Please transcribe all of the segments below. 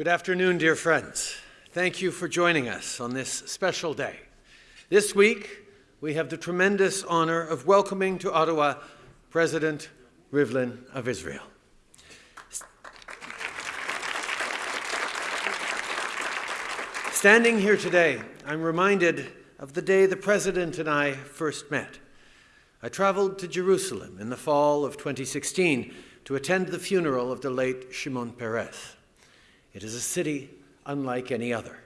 Good afternoon, dear friends. Thank you for joining us on this special day. This week, we have the tremendous honor of welcoming to Ottawa President Rivlin of Israel. Standing here today, I'm reminded of the day the President and I first met. I traveled to Jerusalem in the fall of 2016 to attend the funeral of the late Shimon Peres. It is a city unlike any other.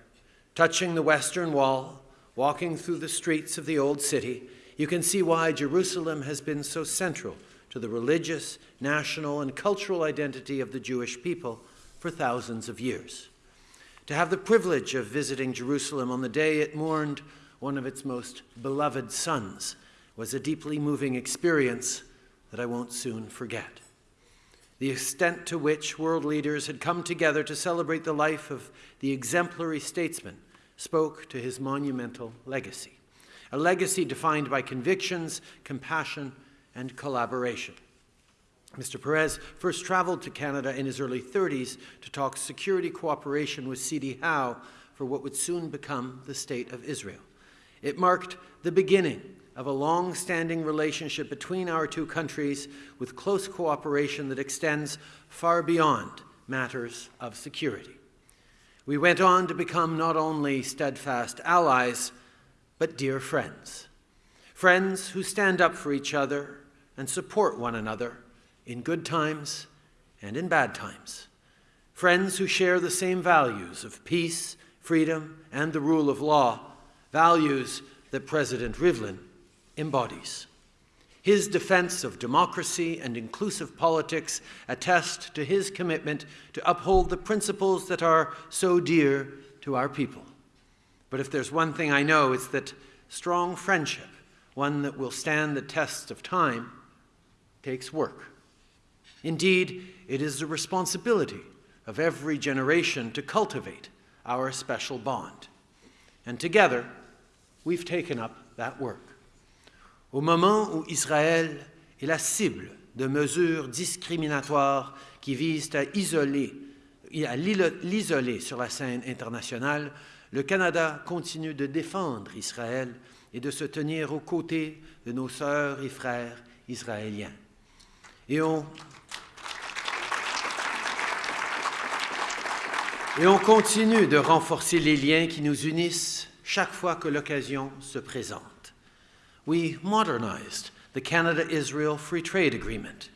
Touching the Western Wall, walking through the streets of the Old City, you can see why Jerusalem has been so central to the religious, national, and cultural identity of the Jewish people for thousands of years. To have the privilege of visiting Jerusalem on the day it mourned one of its most beloved sons was a deeply moving experience that I won't soon forget the extent to which world leaders had come together to celebrate the life of the exemplary statesman spoke to his monumental legacy, a legacy defined by convictions, compassion, and collaboration. Mr. Peres first traveled to Canada in his early 30s to talk security cooperation with C.D. Howe for what would soon become the State of Israel. It marked the beginning of a long-standing relationship between our two countries with close cooperation that extends far beyond matters of security. We went on to become not only steadfast allies, but dear friends. Friends who stand up for each other and support one another in good times and in bad times. Friends who share the same values of peace, freedom, and the rule of law, values that President Rivlin embodies. His defense of democracy and inclusive politics attest to his commitment to uphold the principles that are so dear to our people. But if there's one thing I know, it's that strong friendship, one that will stand the test of time, takes work. Indeed, it is the responsibility of every generation to cultivate our special bond. And together, we've taken up that work. Au moment où Israël est la cible de mesures discriminatoires qui visent à isoler à l'isoler sur la scène internationale, le Canada continue de défendre Israël et de se tenir aux côtés de nos sœurs et frères israéliens. Et on continue de renforcer les liens qui nous unissent chaque fois que l'occasion se présente we modernized the Canada-Israel Free Trade Agreement.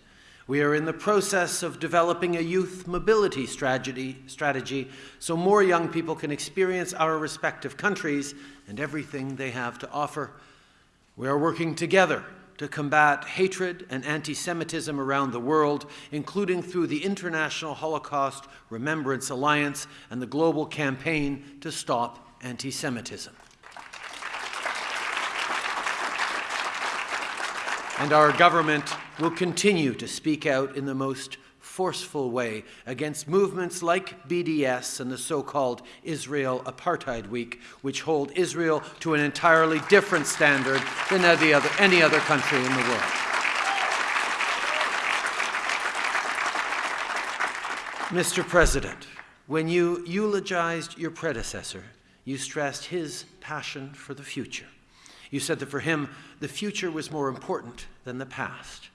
We are in the process of developing a youth mobility strategy, strategy so more young people can experience our respective countries and everything they have to offer. We are working together to combat hatred and anti-Semitism around the world, including through the International Holocaust Remembrance Alliance and the global campaign to stop anti-Semitism. And our government will continue to speak out in the most forceful way against movements like BDS and the so-called Israel Apartheid Week, which hold Israel to an entirely different standard than any other, any other country in the world. Mr. President, when you eulogized your predecessor, you stressed his passion for the future. You said that for him, the future was more important than the past.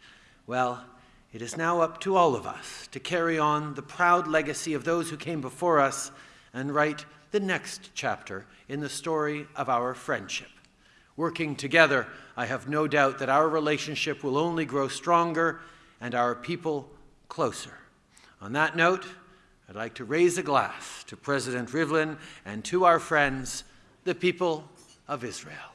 Well, it is now up to all of us to carry on the proud legacy of those who came before us and write the next chapter in the story of our friendship. Working together, I have no doubt that our relationship will only grow stronger and our people closer. On that note, I'd like to raise a glass to President Rivlin and to our friends, the people of Israel.